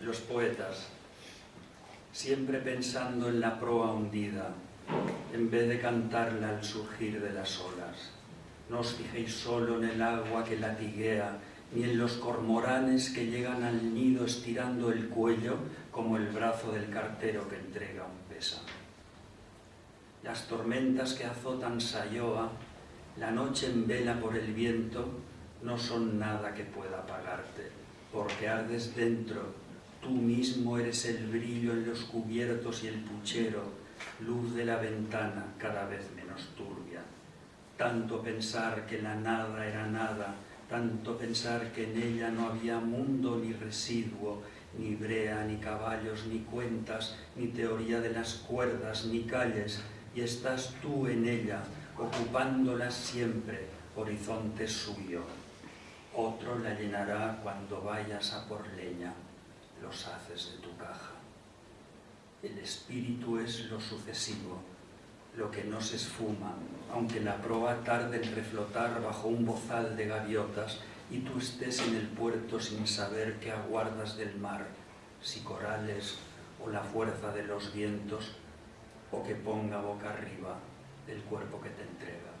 los poetas, siempre pensando en la proa hundida, en vez de cantarla al surgir de las olas. No os fijéis solo en el agua que latiguea, ni en los cormoranes que llegan al nido estirando el cuello como el brazo del cartero que entrega un pésame. Las tormentas que azotan Sayoa, la noche en vela por el viento, no son nada que pueda apagarte, porque ardes dentro, tú mismo eres el brillo en los cubiertos y el puchero, luz de la ventana cada vez menos turbia. Tanto pensar que la nada era nada, tanto pensar que en ella no había mundo ni residuo, ni brea, ni caballos, ni cuentas, ni teoría de las cuerdas, ni calles, y estás tú en ella, ocupándolas siempre, horizonte suyo. Otro la llenará cuando vayas a por leña, haces de tu caja. El espíritu es lo sucesivo, lo que no se esfuma, aunque la proa tarde en reflotar bajo un bozal de gaviotas y tú estés en el puerto sin saber qué aguardas del mar, si corales o la fuerza de los vientos, o que ponga boca arriba el cuerpo que te entrega.